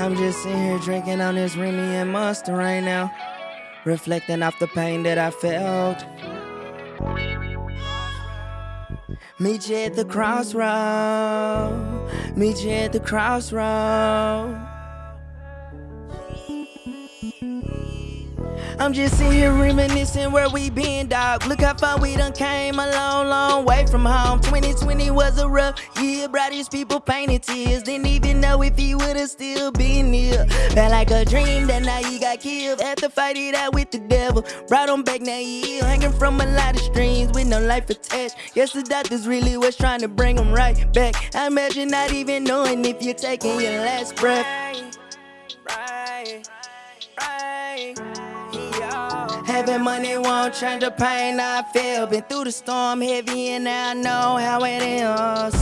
I'm just sitting here drinking on this Remy and Monster right now, reflecting off the pain that I felt. Meet you at the crossroad. Meet you at the crossroad. I'm just sitting here reminiscing where we been, dog. Look how far we done came a long, long way from home. 2020 was a rough year, brought these people painted tears. Didn't even know if he would've still been here. Felt like a dream that now he got killed. Had to fight it out with the devil. Brought him back, now he ill. Hanging from a lot of strings with no life attached. Guess the doctors really was trying to bring him right back. I imagine not even knowing if you're taking your last breath. Right, right, right. Having money won't change the pain I feel. Been through the storm heavy and now I know how it is.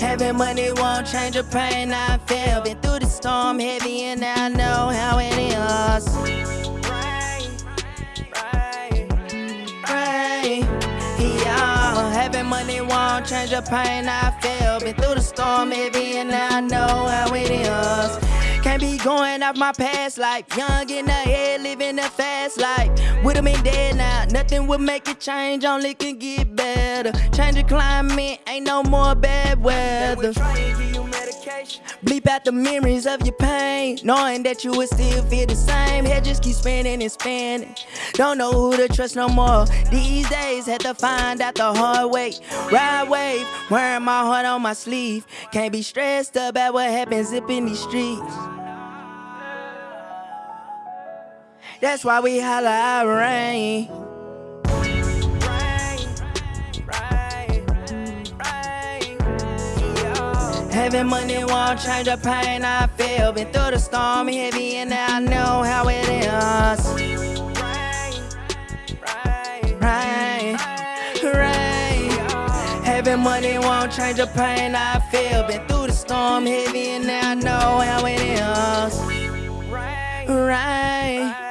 Having money won't change the pain I feel. Been through the storm heavy and now I know money won't change the pain I feel. Been through the storm baby, and I know how it is. Can't be going off my past life. Young in the head, living a fast life. Would've been dead now. Nothing will make it change, only can get better. Change the climate, ain't no more bad weather. Bleep out the memories of your pain, knowing that you would still feel the same. Head just keep spinning and spinning. Don't know who to trust no more. These days, had to find out the hard way. Ride wave, wearing my heart on my sleeve. Can't be stressed about what happens up in these streets. That's why we holla out rain. Having money won't change the pain I feel. Been through the storm heavy and now I know how it is. Right, right. Having money won't change the pain I feel. Been through the storm heavy and now I know how it is. Right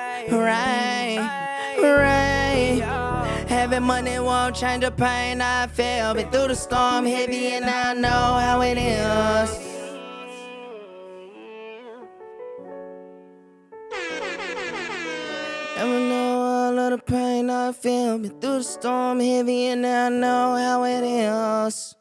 right. Money won't change the pain I feel. Been through the storm heavy and I know how it is. Never know all of the pain I feel. Been through the storm heavy and I know how it is.